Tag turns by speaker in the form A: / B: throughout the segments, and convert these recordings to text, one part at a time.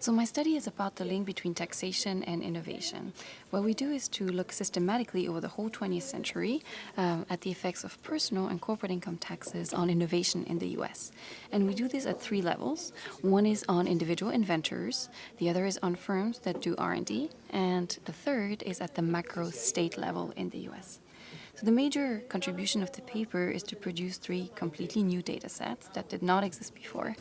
A: So my study is about the link between taxation and innovation. What we do is to look systematically over the whole 20th century um, at the effects of personal and corporate income taxes on innovation in the US. And we do this at three levels. One is on individual inventors, the other is on firms that do R&D, and the third is at the macro state level in the US. So the major contribution of the paper is to produce three completely new data sets that did not exist before.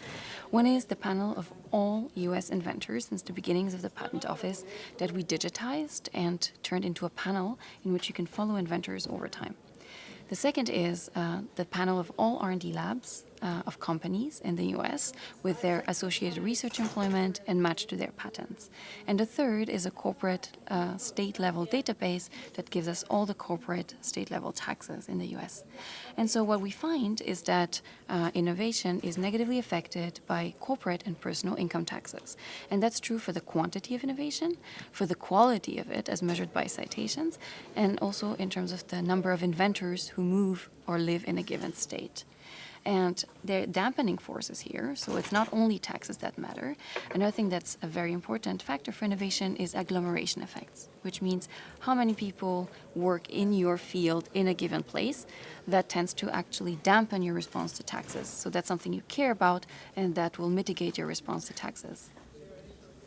A: One is the panel of all US inventors since the beginnings of the Patent Office that we digitized and turned into a panel in which you can follow inventors over time. The second is uh, the panel of all R&D labs uh, of companies in the US with their associated research employment and matched to their patents. And the third is a corporate uh, state-level database that gives us all the corporate state-level taxes in the US. And so what we find is that uh, innovation is negatively affected by corporate and personal income taxes. And that's true for the quantity of innovation, for the quality of it as measured by citations, and also in terms of the number of inventors who move or live in a given state. And there are dampening forces here, so it's not only taxes that matter. Another thing that's a very important factor for innovation is agglomeration effects, which means how many people work in your field in a given place. That tends to actually dampen your response to taxes. So that's something you care about and that will mitigate your response to taxes.